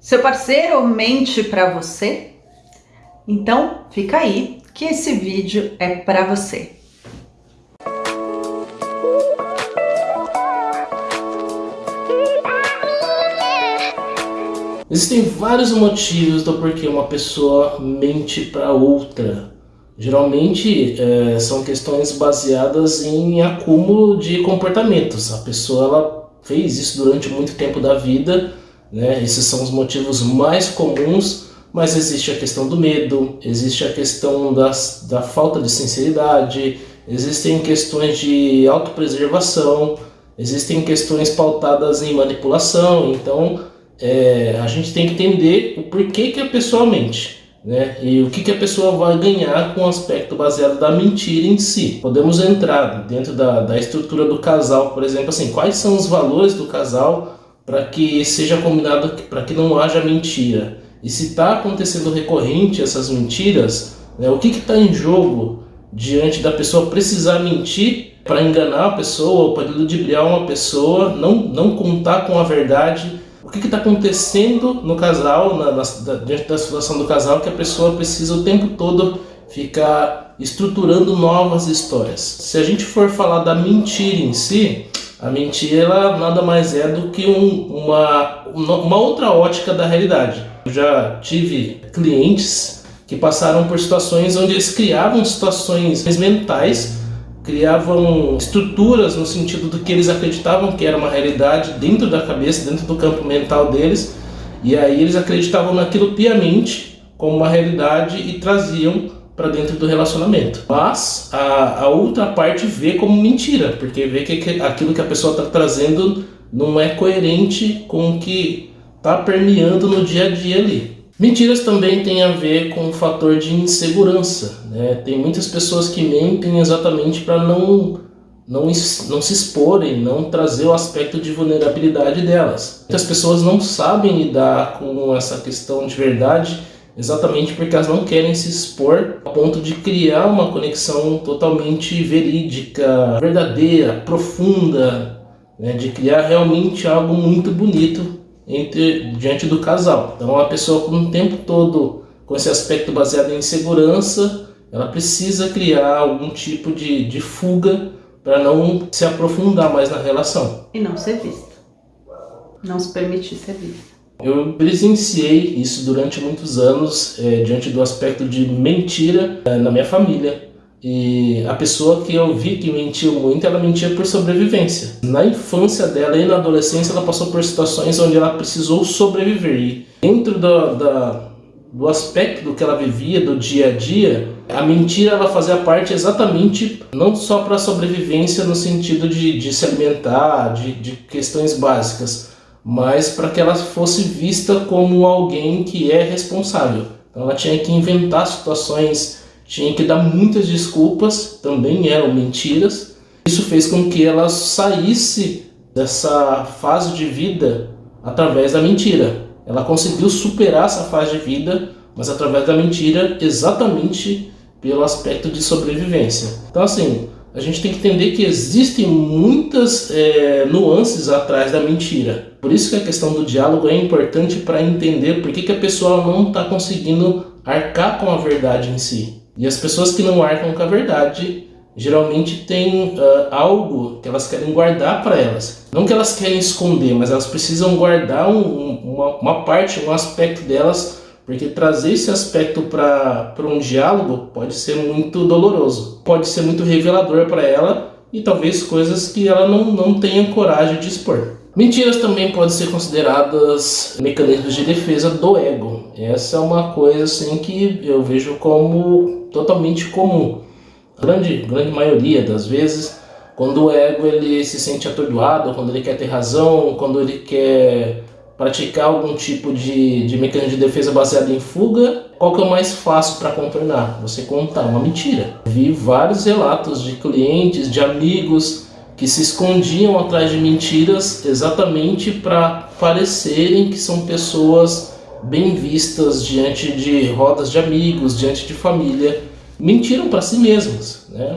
Seu parceiro mente para você? Então fica aí que esse vídeo é para você. Existem vários motivos do porquê uma pessoa mente para outra. Geralmente é, são questões baseadas em acúmulo de comportamentos. A pessoa ela fez isso durante muito tempo da vida né? Esses são os motivos mais comuns, mas existe a questão do medo, existe a questão das, da falta de sinceridade, existem questões de autopreservação, existem questões pautadas em manipulação, então é, a gente tem que entender o porquê que a pessoa mente. Né? E o que, que a pessoa vai ganhar com o aspecto baseado da mentira em si. Podemos entrar dentro da, da estrutura do casal, por exemplo, assim, quais são os valores do casal para que seja combinado, para que não haja mentira. E se está acontecendo recorrente essas mentiras, né, o que está em jogo diante da pessoa precisar mentir para enganar a pessoa para ludibriar uma pessoa, não, não contar com a verdade. O que está acontecendo no casal, na, na, diante da situação do casal, que a pessoa precisa o tempo todo ficar estruturando novas histórias. Se a gente for falar da mentira em si, a mentira ela nada mais é do que um, uma, uma outra ótica da realidade. Eu já tive clientes que passaram por situações onde eles criavam situações mentais, criavam estruturas no sentido do que eles acreditavam que era uma realidade dentro da cabeça, dentro do campo mental deles, e aí eles acreditavam naquilo piamente como uma realidade e traziam para dentro do relacionamento. Mas a, a, outra parte vê como mentira, porque vê que aquilo que a pessoa está trazendo não é coerente com o que está permeando no dia a dia ali. Mentiras também tem a ver com o fator de insegurança. Né? Tem muitas pessoas que mentem exatamente para não, não, não se exporem, não trazer o aspecto de vulnerabilidade delas. Muitas pessoas não sabem lidar com essa questão de verdade exatamente porque elas não querem se expor a ponto de criar uma conexão totalmente verídica, verdadeira, profunda, né, de criar realmente algo muito bonito entre diante do casal. Então a pessoa com o tempo todo com esse aspecto baseado em segurança, ela precisa criar algum tipo de, de fuga para não se aprofundar mais na relação. E não ser vista. Não se permitir ser vista. Eu presenciei isso durante muitos anos, é, diante do aspecto de mentira é, na minha família. E a pessoa que eu vi que mentiu muito, ela mentia por sobrevivência. Na infância dela e na adolescência, ela passou por situações onde ela precisou sobreviver. E dentro do, da, do aspecto do que ela vivia, do dia a dia, a mentira ela fazia parte exatamente não só para a sobrevivência no sentido de, de se alimentar, de, de questões básicas, mas para que ela fosse vista como alguém que é responsável. Então ela tinha que inventar situações, tinha que dar muitas desculpas, também eram mentiras. Isso fez com que ela saísse dessa fase de vida através da mentira. Ela conseguiu superar essa fase de vida, mas através da mentira, exatamente pelo aspecto de sobrevivência. Então assim, a gente tem que entender que existem muitas é, nuances atrás da mentira. Por isso que a questão do diálogo é importante para entender por que, que a pessoa não está conseguindo arcar com a verdade em si. E as pessoas que não arcam com a verdade geralmente têm uh, algo que elas querem guardar para elas. Não que elas querem esconder, mas elas precisam guardar um, uma, uma parte, um aspecto delas porque trazer esse aspecto para um diálogo pode ser muito doloroso, pode ser muito revelador para ela e talvez coisas que ela não, não tenha coragem de expor. Mentiras também podem ser consideradas mecanismos de defesa do ego. Essa é uma coisa assim que eu vejo como totalmente comum. A grande, grande maioria das vezes, quando o ego ele se sente atordoado, quando ele quer ter razão, quando ele quer praticar algum tipo de, de mecanismo de defesa baseado em fuga, qual que é o mais fácil para contornar? Você contar uma mentira. Vi vários relatos de clientes, de amigos que se escondiam atrás de mentiras exatamente para parecerem que são pessoas bem vistas diante de rodas de amigos, diante de família. Mentiram para si mesmas, né?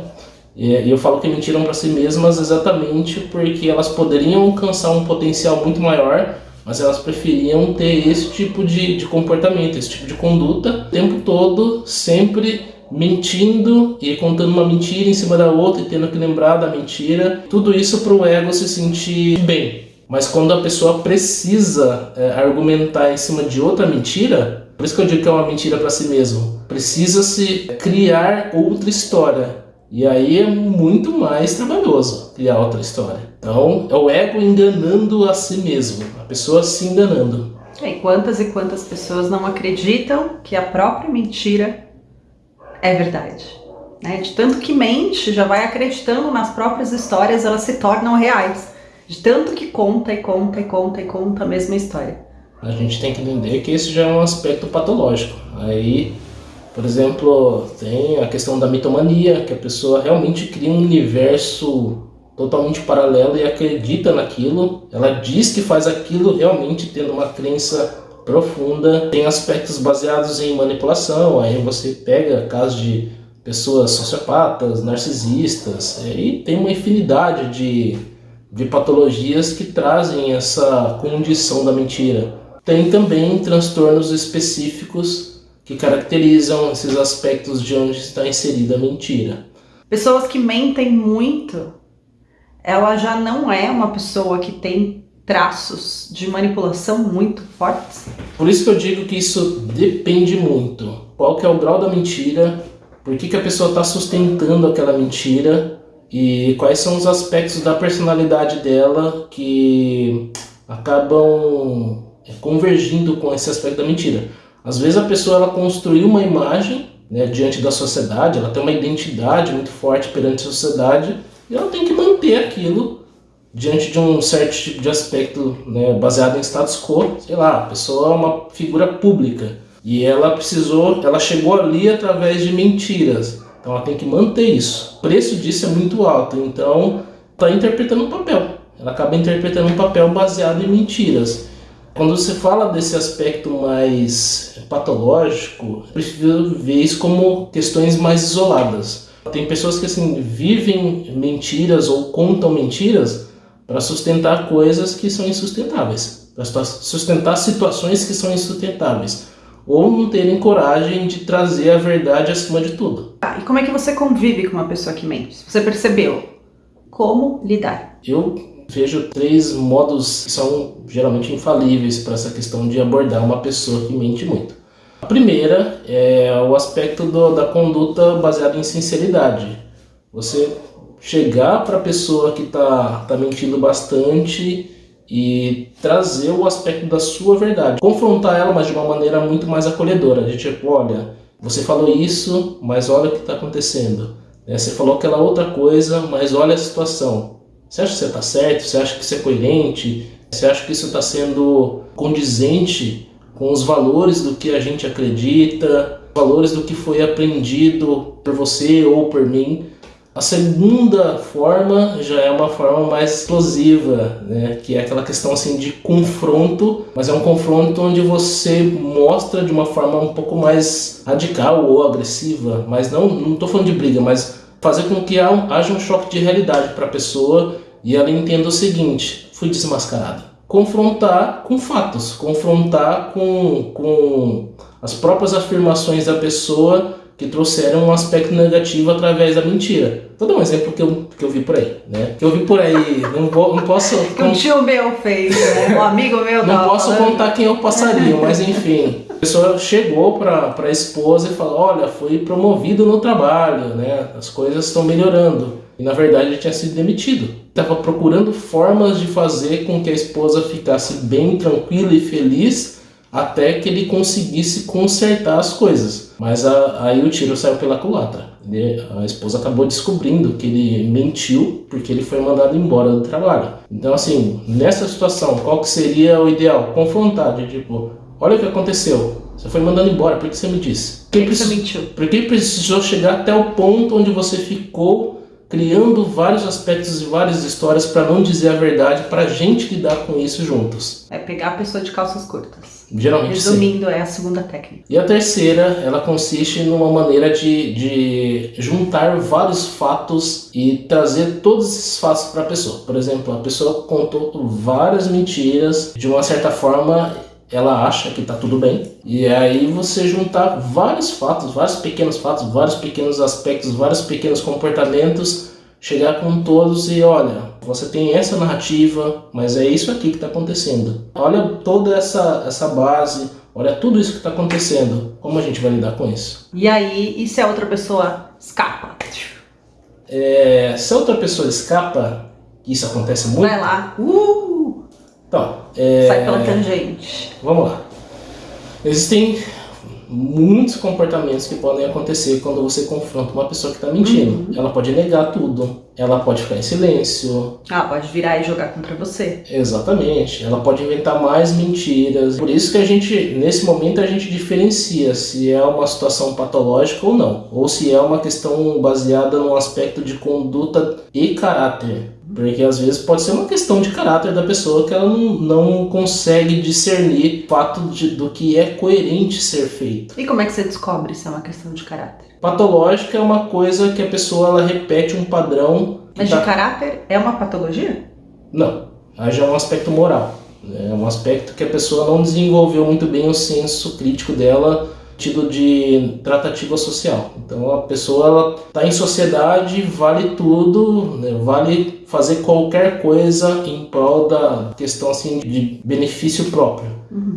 E eu falo que mentiram para si mesmas exatamente porque elas poderiam alcançar um potencial muito maior mas elas preferiam ter esse tipo de, de comportamento, esse tipo de conduta, o tempo todo, sempre mentindo e contando uma mentira em cima da outra e tendo que lembrar da mentira. Tudo isso para o ego se sentir bem. Mas quando a pessoa precisa é, argumentar em cima de outra mentira, por isso que eu digo que é uma mentira para si mesmo, precisa-se criar outra história. E aí é muito mais trabalhoso criar outra história. Então é o ego enganando a si mesmo, a pessoa se enganando. E quantas e quantas pessoas não acreditam que a própria mentira é verdade? Né? De tanto que mente, já vai acreditando nas próprias histórias, elas se tornam reais. De tanto que conta e conta e conta e conta a mesma história. A gente tem que entender que esse já é um aspecto patológico. Aí por exemplo, tem a questão da mitomania, que a pessoa realmente cria um universo totalmente paralelo e acredita naquilo. Ela diz que faz aquilo realmente tendo uma crença profunda. Tem aspectos baseados em manipulação, aí você pega casos de pessoas sociopatas, narcisistas, e tem uma infinidade de, de patologias que trazem essa condição da mentira. Tem também transtornos específicos que caracterizam esses aspectos de onde está inserida a mentira. Pessoas que mentem muito, ela já não é uma pessoa que tem traços de manipulação muito fortes. Por isso que eu digo que isso depende muito. Qual que é o grau da mentira, por que, que a pessoa está sustentando aquela mentira e quais são os aspectos da personalidade dela que acabam convergindo com esse aspecto da mentira. Às vezes a pessoa ela construiu uma imagem né, diante da sociedade, ela tem uma identidade muito forte perante a sociedade e ela tem que manter aquilo diante de um certo tipo de aspecto né, baseado em status quo. Sei lá, a pessoa é uma figura pública e ela precisou, ela chegou ali através de mentiras. Então ela tem que manter isso. O preço disso é muito alto, então está interpretando um papel. Ela acaba interpretando um papel baseado em mentiras. Quando você fala desse aspecto mais patológico, eu prefiro ver isso como questões mais isoladas. Tem pessoas que assim vivem mentiras ou contam mentiras para sustentar coisas que são insustentáveis, para sustentar situações que são insustentáveis, ou não terem coragem de trazer a verdade acima de tudo. Ah, e como é que você convive com uma pessoa que mente? Você percebeu? Como lidar? Eu vejo três modos que são geralmente infalíveis para essa questão de abordar uma pessoa que mente muito. A primeira é o aspecto do, da conduta baseada em sinceridade. Você chegar para a pessoa que está tá mentindo bastante e trazer o aspecto da sua verdade. Confrontar ela, mas de uma maneira muito mais acolhedora. De tipo, olha, você falou isso, mas olha o que está acontecendo. É, você falou aquela outra coisa, mas olha a situação. Você acha que você está certo? Você acha que isso é coerente? Você acha que isso está sendo condizente com os valores do que a gente acredita, valores do que foi aprendido por você ou por mim? A segunda forma já é uma forma mais explosiva, né? que é aquela questão assim de confronto, mas é um confronto onde você mostra de uma forma um pouco mais radical ou agressiva, mas não estou falando de briga, mas fazer com que haja um choque de realidade para a pessoa e ela entenda o seguinte: fui desmascarado. Confrontar com fatos, confrontar com, com as próprias afirmações da pessoa que trouxeram um aspecto negativo através da mentira. Vou dar um exemplo que eu, que eu vi por aí, né? Que eu vi por aí, não, vou, não posso... Que um tio meu fez, né? Um amigo meu Não posso falando. contar quem eu passaria, mas enfim. A pessoa chegou para a esposa e falou, olha, fui promovido no trabalho, né? As coisas estão melhorando. E na verdade ele tinha sido demitido. Estava procurando formas de fazer com que a esposa ficasse bem tranquila e feliz até que ele conseguisse consertar as coisas. Mas a, aí o tiro saiu pela culatra. Ele, a esposa acabou descobrindo que ele mentiu porque ele foi mandado embora do trabalho. Então assim, nessa situação, qual que seria o ideal? Confrontar, de tipo, olha o que aconteceu. Você foi mandado embora, por que você me disse? Por que, você mentiu? Por que precisou chegar até o ponto onde você ficou criando vários aspectos e várias histórias para não dizer a verdade, para a gente lidar com isso juntos. É pegar a pessoa de calças curtas. Geralmente Resumindo, sim. é a segunda técnica. E a terceira, ela consiste numa maneira de, de juntar vários fatos e trazer todos esses fatos para a pessoa. Por exemplo, a pessoa contou várias mentiras, de uma certa forma ela acha que está tudo bem. E aí você juntar vários fatos, vários pequenos fatos, vários pequenos aspectos, vários pequenos comportamentos, chegar com todos e olha, você tem essa narrativa, mas é isso aqui que está acontecendo. Olha toda essa, essa base, olha tudo isso que está acontecendo. Como a gente vai lidar com isso? E aí, e se a outra pessoa escapa? É, se a outra pessoa escapa, isso acontece muito. Vai lá, uh, Então, é, sai pela tangente. Vamos lá. Existem muitos comportamentos que podem acontecer quando você confronta uma pessoa que está mentindo. Ela pode negar tudo, ela pode ficar em silêncio, Ah, pode virar e jogar contra você. exatamente. Ela pode inventar mais mentiras. Por isso que a gente, nesse momento, a gente diferencia se é uma situação patológica ou não, ou se é uma questão baseada num aspecto de conduta e caráter. Porque às vezes pode ser uma questão de caráter da pessoa que ela não, não consegue discernir o fato de, do que é coerente ser feito. E como é que você descobre se é uma questão de caráter? Patológica é uma coisa que a pessoa ela repete um padrão. Mas tá- de caráter é uma patologia? Não, já é um aspecto moral. É um aspecto que a pessoa não desenvolveu muito bem o senso crítico dela, tido de tratativa social. Então a pessoa está em sociedade, vale tudo, né? vale fazer qualquer coisa em prol da questão assim de benefício próprio.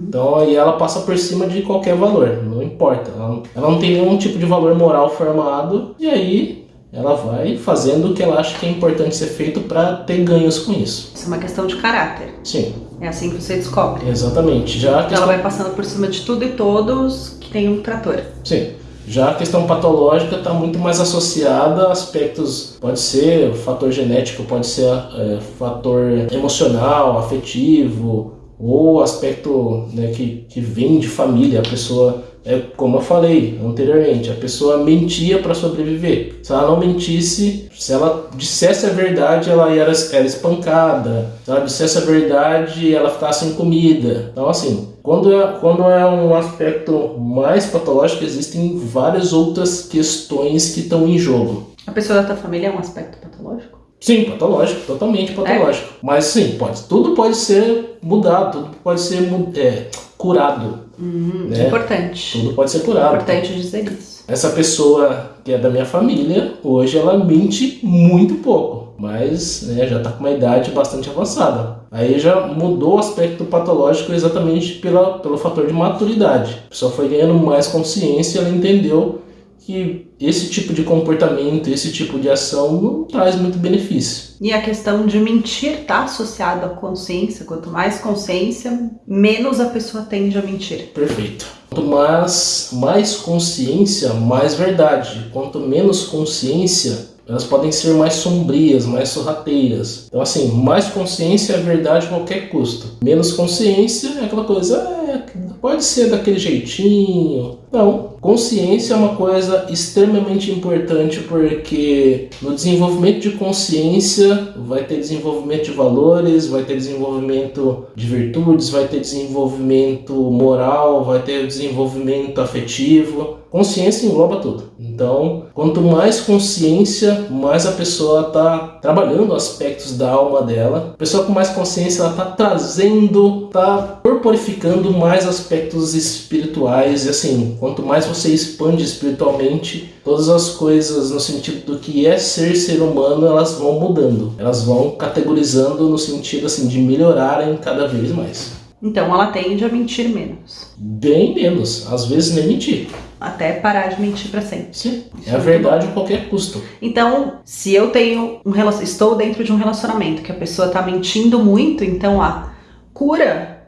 Então aí ela passa por cima de qualquer valor, não importa. Ela, ela não tem nenhum tipo de valor moral formado e aí ela vai fazendo o que ela acha que é importante ser feito para ter ganhos com isso. Isso é uma questão de caráter. Sim, É assim que você descobre. exatamente. Já a Ela questão, vai passando por cima de tudo e todos que tem um trator. sim, já a questão patológica está muito mais associada a aspectos, pode ser fator genético, pode ser é, fator emocional, afetivo, ou aspecto né, que, que vem de família. A pessoa, é como eu falei anteriormente, a pessoa mentia para sobreviver. Se ela não mentisse, se ela dissesse a verdade, ela era, era espancada. Se ela dissesse a verdade, ela ficava sem comida. Então, assim, quando é, quando é um aspecto mais patológico, existem várias outras questões que estão em jogo. A pessoa da tua família é um aspecto patológico? Sim, patológico, totalmente patológico. Mas sim, pode, tudo pode ser mudado, tudo pode ser é, curado. Hum, Né? Importante. Tudo pode ser curado. Importante dizer isso. Essa pessoa que é da minha família, hoje ela mente muito pouco, mas né, já está com uma idade bastante avançada. Aí já mudou o aspecto patológico exatamente pela, pelo fator de maturidade. A pessoa foi ganhando mais consciência, ela entendeu que esse tipo de comportamento, esse tipo de ação não traz muito benefício. E a questão de mentir está associada à consciência. Quanto mais consciência, menos a pessoa tende a mentir. Perfeito. Quanto mais, mais consciência, mais verdade. Quanto menos consciência, elas podem ser mais sombrias, mais sorrateiras. Então, assim, mais consciência é verdade a qualquer custo. Menos consciência é aquela coisa, é, pode ser daquele jeitinho. Não, consciência é uma coisa extremamente importante porque no desenvolvimento de consciência vai ter desenvolvimento de valores, vai ter desenvolvimento de virtudes, vai ter desenvolvimento moral, vai ter desenvolvimento afetivo. Consciência engloba tudo. Então, quanto mais consciência, mais a pessoa está trabalhando aspectos da alma dela. A pessoa com mais consciência, ela está trazendo, está corporificando mais aspectos espirituais. E assim, quanto mais você expande espiritualmente, todas as coisas no sentido do que é ser ser humano, elas vão mudando. Elas vão categorizando no sentido assim de melhorarem cada vez mais. Então ela tende a mentir menos. Bem menos, às vezes nem mentir. Até parar de mentir para sempre. Sim, Isso é a é verdade a qualquer custo. Então, se eu tenho um estou dentro de um relacionamento que a pessoa está mentindo muito, então a cura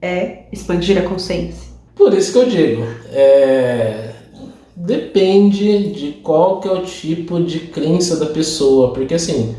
é expandir a consciência. Por isso que eu digo, é, depende de qual que é o tipo de crença da pessoa, porque assim,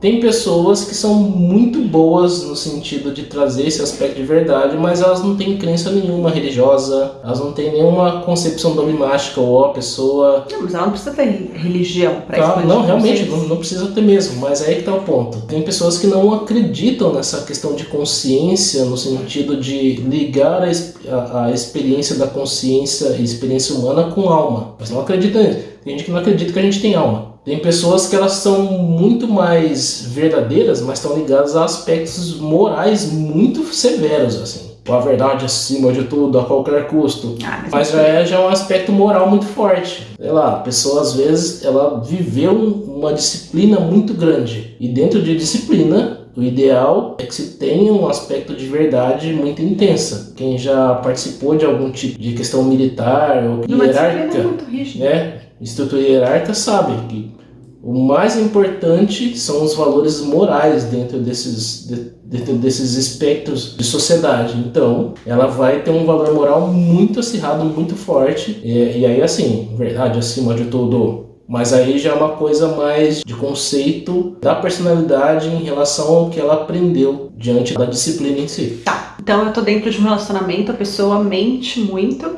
Tem pessoas que são muito boas no sentido de trazer esse aspecto de verdade, mas elas não têm crença nenhuma religiosa, elas não têm nenhuma concepção dogmática ou a pessoa. Não, mas ela não precisa ter religião para tá, Não, realmente, não, não, precisa ter mesmo, mas aí que tá o ponto. Tem pessoas que não acreditam nessa questão de consciência, no sentido de ligar a, a, a experiência da consciência e experiência humana com alma. Mas não acreditam nisso. Tem gente que não acredita que a gente tem alma. Tem pessoas que elas são muito mais verdadeiras, mas estão ligadas a aspectos morais muito severos, assim. A verdade acima de tudo, a qualquer custo. Ah, mas, mas já é, já é um aspecto moral muito forte. Sei lá, a pessoa às vezes ela viveu uma disciplina muito grande. E dentro de disciplina, o ideal é que se tenha um aspecto de verdade muito intensa. Quem já participou de algum tipo de questão militar ou hierárquica, é muito né? Estrutura hierárquica sabe que o mais importante são os valores morais dentro desses, dentro desses espectros de sociedade. Então, ela vai ter um valor moral muito acirrado, muito forte. E, e aí, assim, verdade acima de tudo. Mas aí já é uma coisa mais de conceito da personalidade em relação ao que ela aprendeu diante da disciplina em si. Tá, então eu tô dentro de um relacionamento, a pessoa mente muito,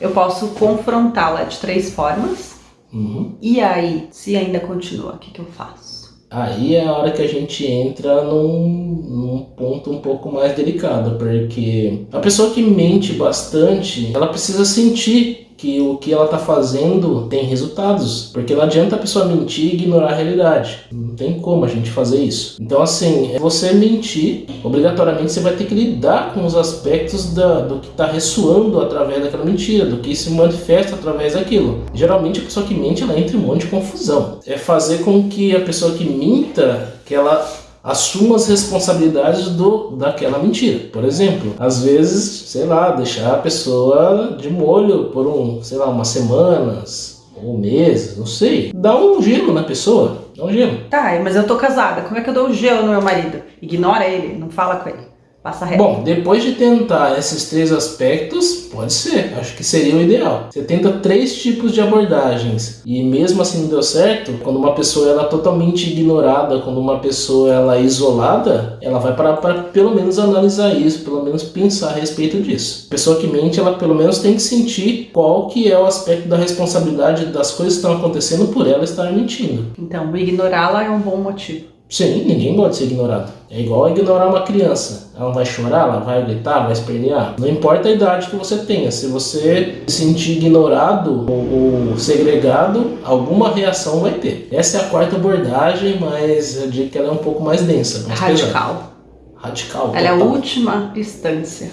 eu posso confrontá-la de três formas Uhum. E aí, se ainda continua, o que, que eu faço? Aí é a hora que a gente entra num, num, ponto um pouco mais delicado, porque a pessoa que mente bastante, ela precisa sentir que o que ela está fazendo tem resultados. Porque não adianta a pessoa mentir e ignorar a realidade. Não tem como a gente fazer isso. Então, assim, é você mentir, obrigatoriamente você vai ter que lidar com os aspectos da, do que está ressoando através daquela mentira, do que se manifesta através daquilo. Geralmente a pessoa que mente, ela entra em um monte de confusão. É fazer com que a pessoa que minta, que ela assuma as responsabilidades do, daquela mentira. Por exemplo, às vezes, sei lá, deixar a pessoa de molho por um, sei lá, umas semanas ou meses, não sei. Dá um gelo na pessoa, dá um gelo. Tá, mas eu tô casada, como é que eu dou um gelo no meu marido? Ignora ele, não fala com ele. Passa reto. Bom, depois de tentar esses três aspectos, pode ser, acho que seria o ideal. Você tenta três tipos de abordagens e mesmo assim não deu certo, quando uma pessoa ela é totalmente ignorada, quando uma pessoa ela é isolada, ela vai parar para pelo menos analisar isso, pelo menos pensar a respeito disso. A pessoa que mente, ela pelo menos tem que sentir qual que é o aspecto da responsabilidade das coisas que estão acontecendo por ela estar mentindo. Então, ignorá-la é um bom motivo. Sim, ninguém pode ser ignorado. É igual ignorar uma criança. Ela vai chorar, ela vai gritar, vai espernear. Não importa a idade que você tenha. Se você se sentir ignorado ou, ou segregado, alguma reação vai ter. Essa é a quarta abordagem, mas eu digo que ela é um pouco mais densa. Mais Radical. Pesada. Radical. Ela total. é a última instância.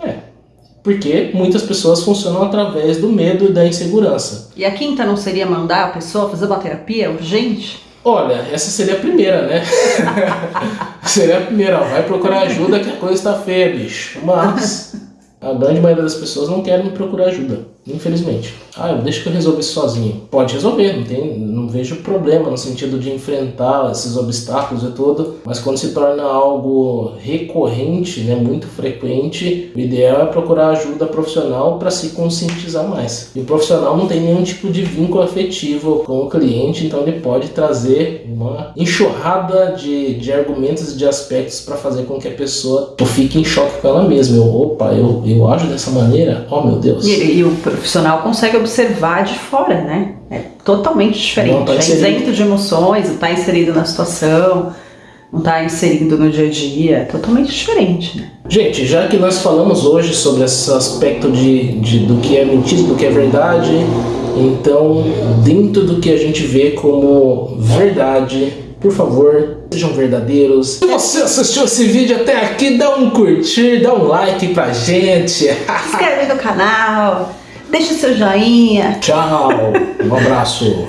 É. Porque muitas pessoas funcionam através do medo e da insegurança. E a quinta não seria mandar a pessoa fazer uma terapia urgente? Olha, essa seria a primeira, né? seria a primeira, vai procurar ajuda que a coisa está feia, bicho. Mas a grande maioria das pessoas não querem procurar ajuda, infelizmente. Ah, deixa que eu resolvo isso sozinho. Pode resolver, não, tem, vejo problema no sentido de enfrentar esses obstáculos e tudo, mas quando se torna algo recorrente, né, muito frequente, o ideal é procurar ajuda profissional para se conscientizar mais. E o profissional não tem nenhum tipo de vínculo afetivo com o cliente, então ele pode trazer uma enxurrada de, de argumentos e de aspectos para fazer com que a pessoa fique em choque com ela mesma. Eu, opa, eu, eu ajo dessa maneira? Oh meu Deus. E, e o profissional consegue observar de fora, né? É totalmente diferente. Tá é isento de emoções, está inserido na situação, não está inserido no dia a dia. É totalmente diferente, né? Gente, já que nós falamos hoje sobre esse aspecto de, de, do que é mentira, do que é verdade, então, dentro do que a gente vê como verdade, por favor, sejam verdadeiros. Se você assistiu esse vídeo até aqui, dá um curtir, dá um like pra gente. Se inscreve no canal. Deixa seu joinha. Tchau. Um abraço.